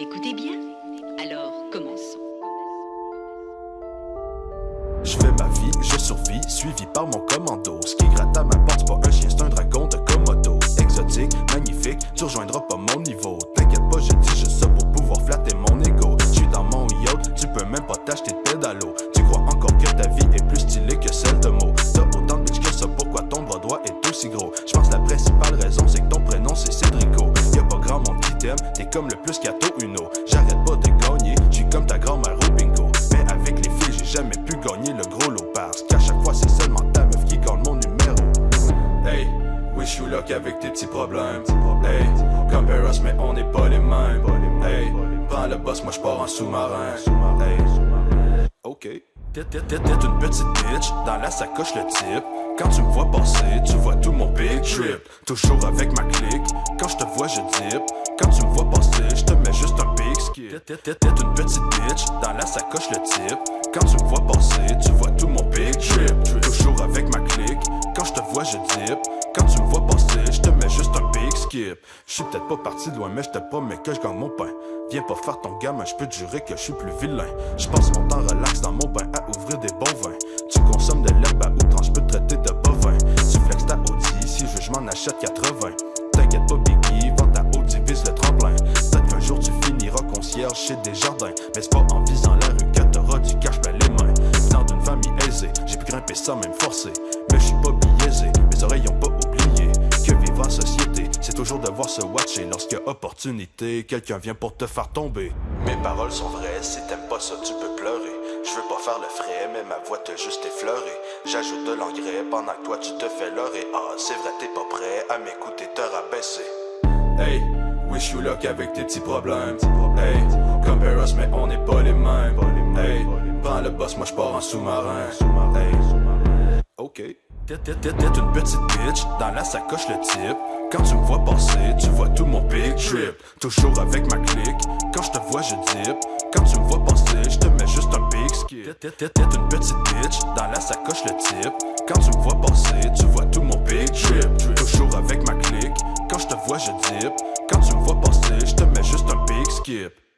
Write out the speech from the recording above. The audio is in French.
écoutez bien Alors, commençons. Je fais ma vie, je survis, suivi par mon commando. Ce qui gratte à ma porte, pas un chien, c'est un dragon de Komodo. Exotique, magnifique, tu rejoindras pas mon niveau. T'inquiète pas, je dis juste ça pour pouvoir flatter mon ego. J'suis dans mon yacht, tu peux même pas t'acheter t'es comme le plus gâteau Uno. J'arrête pas de gagner, j'suis comme ta grand-mère au bingo. Mais avec les filles, j'ai jamais pu gagner le gros lot parce qu'à chaque fois c'est seulement ta meuf qui gagne mon numéro. Hey, wish you luck avec tes petits problèmes. Hey, compare us mais on n'est pas les mêmes. Hey, prends le boss, moi j'pars en sous-marin. Hey, ok. T'es une petite bitch, dans la sacoche le type. Quand tu me vois passer, tu vois tout mon big trip. Toujours avec ma clique, big t'es une petite bitch, dans la sacoche le type. Quand tu me vois passer, tu vois tout mon big trip. Toujours avec ma clique, quand je te vois je dip. Quand tu me vois passer, je te mets juste un big skip. Je suis peut-être pas parti de loin, mais je te promets que je gagne mon pain. Viens pas faire ton gamin, je peux te jurer que je suis plus vilain. Je passe mon temps relax dans mon bain à ouvrir des bons vins. Tu consommes de l'herbe à outrance, je peux te traiter de bovin. Tu flex ta Audi, si je veux, je m'en achète 80. T'inquiète pas, Biggie, chez des jardins. Mais c'est pas en visant la rue que t'auras du cash plein les mains. Dans d'une famille aisée, j'ai pu grimper ça même forcé. Mais je suis pas biaisé, mes oreilles ont pas oublié que vivre en société, c'est toujours devoir se watcher lorsque opportunité, quelqu'un vient pour te faire tomber. Mes paroles sont vraies, si t'aimes pas ça, tu peux pleurer. Je veux pas faire le frais, mais ma voix te juste effleurer. J'ajoute de l'engrais pendant que toi tu te fais leurrer. Ah, c'est vrai, t'es pas prêt à m'écouter te rabaisser. Hey, Wish you luck avec tes petits problèmes. Hey, compare us, mais on n'est pas les mêmes. Hey, prends le boss, moi je pars en sous-marin. Hey. Ok. T'es une petite bitch, dans la sacoche le type. Quand tu me vois passer, tu vois tout mon big trip. Toujours avec ma clique, quand je te vois, je dip. Quand tu me vois passer, je te mets juste un big skip. T'es une petite bitch, dans la sacoche le type. Quand tu me vois passer, tu vois tout mon big trip. Toujours avec ma clique, quand je te vois, je dip. skip.